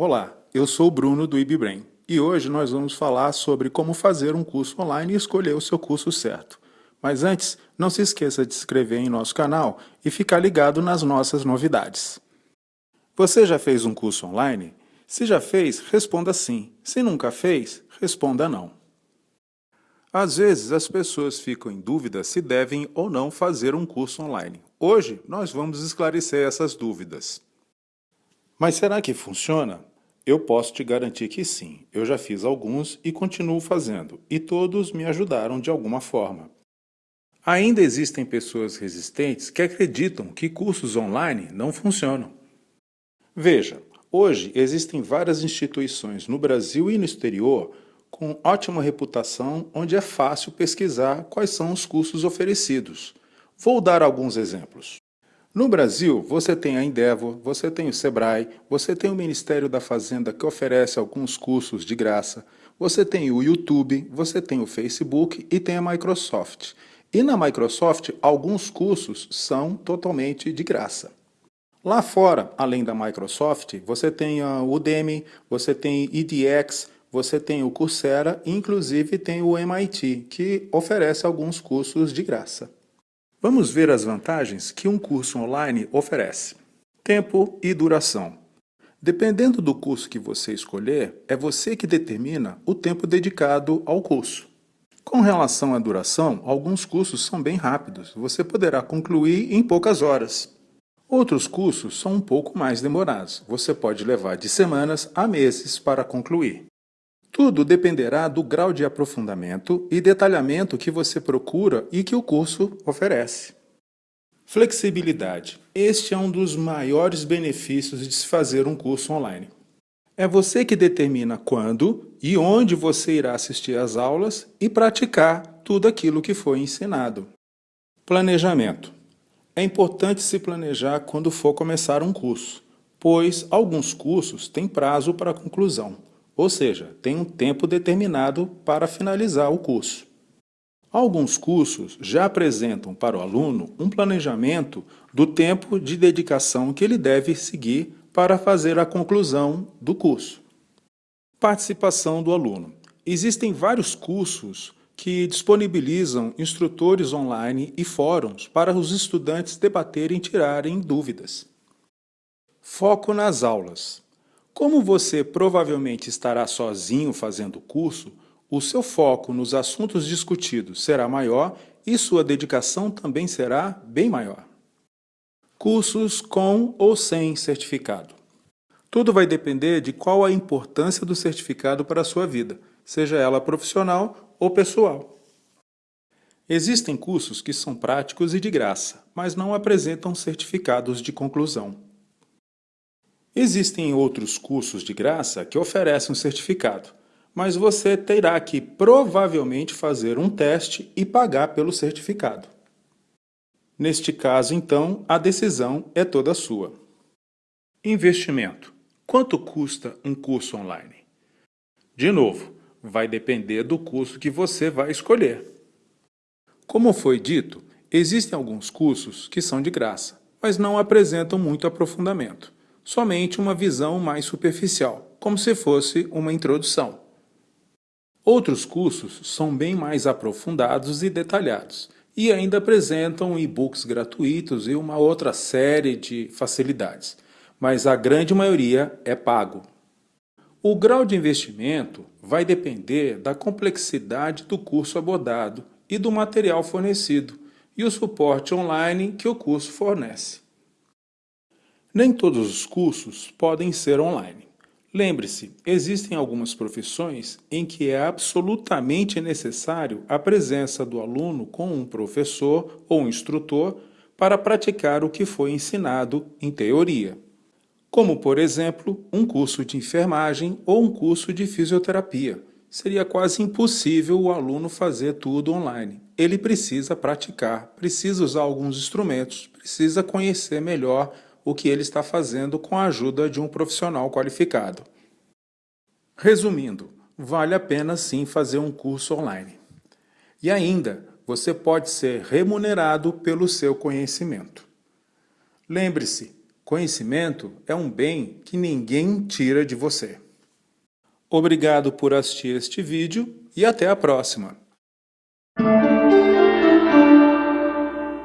Olá, eu sou o Bruno do IBBrain e hoje nós vamos falar sobre como fazer um curso online e escolher o seu curso certo. Mas antes, não se esqueça de se inscrever em nosso canal e ficar ligado nas nossas novidades. Você já fez um curso online? Se já fez, responda sim. Se nunca fez, responda não. Às vezes as pessoas ficam em dúvida se devem ou não fazer um curso online. Hoje nós vamos esclarecer essas dúvidas. Mas será que funciona? Eu posso te garantir que sim. Eu já fiz alguns e continuo fazendo, e todos me ajudaram de alguma forma. Ainda existem pessoas resistentes que acreditam que cursos online não funcionam. Veja, hoje existem várias instituições no Brasil e no exterior com ótima reputação onde é fácil pesquisar quais são os cursos oferecidos. Vou dar alguns exemplos. No Brasil, você tem a Endeavor, você tem o Sebrae, você tem o Ministério da Fazenda que oferece alguns cursos de graça, você tem o YouTube, você tem o Facebook e tem a Microsoft. E na Microsoft, alguns cursos são totalmente de graça. Lá fora, além da Microsoft, você tem a Udemy, você tem EDX, você tem o Coursera inclusive tem o MIT, que oferece alguns cursos de graça. Vamos ver as vantagens que um curso online oferece. Tempo e duração. Dependendo do curso que você escolher, é você que determina o tempo dedicado ao curso. Com relação à duração, alguns cursos são bem rápidos, você poderá concluir em poucas horas. Outros cursos são um pouco mais demorados, você pode levar de semanas a meses para concluir. Tudo dependerá do grau de aprofundamento e detalhamento que você procura e que o curso oferece. Flexibilidade. Este é um dos maiores benefícios de se fazer um curso online. É você que determina quando e onde você irá assistir às aulas e praticar tudo aquilo que foi ensinado. Planejamento. É importante se planejar quando for começar um curso, pois alguns cursos têm prazo para conclusão ou seja, tem um tempo determinado para finalizar o curso. Alguns cursos já apresentam para o aluno um planejamento do tempo de dedicação que ele deve seguir para fazer a conclusão do curso. Participação do aluno. Existem vários cursos que disponibilizam instrutores online e fóruns para os estudantes debaterem e tirarem dúvidas. Foco nas aulas. Como você provavelmente estará sozinho fazendo o curso, o seu foco nos assuntos discutidos será maior e sua dedicação também será bem maior. Cursos com ou sem certificado. Tudo vai depender de qual a importância do certificado para a sua vida, seja ela profissional ou pessoal. Existem cursos que são práticos e de graça, mas não apresentam certificados de conclusão. Existem outros cursos de graça que oferecem um certificado, mas você terá que provavelmente fazer um teste e pagar pelo certificado. Neste caso, então, a decisão é toda sua. Investimento. Quanto custa um curso online? De novo, vai depender do curso que você vai escolher. Como foi dito, existem alguns cursos que são de graça, mas não apresentam muito aprofundamento somente uma visão mais superficial, como se fosse uma introdução. Outros cursos são bem mais aprofundados e detalhados, e ainda apresentam e-books gratuitos e uma outra série de facilidades, mas a grande maioria é pago. O grau de investimento vai depender da complexidade do curso abordado e do material fornecido e o suporte online que o curso fornece. Nem todos os cursos podem ser online. Lembre-se, existem algumas profissões em que é absolutamente necessário a presença do aluno com um professor ou instrutor para praticar o que foi ensinado em teoria. Como, por exemplo, um curso de enfermagem ou um curso de fisioterapia. Seria quase impossível o aluno fazer tudo online. Ele precisa praticar, precisa usar alguns instrumentos, precisa conhecer melhor o que ele está fazendo com a ajuda de um profissional qualificado. Resumindo, vale a pena sim fazer um curso online. E ainda, você pode ser remunerado pelo seu conhecimento. Lembre-se, Conhecimento é um bem que ninguém tira de você. Obrigado por assistir este vídeo e até a próxima.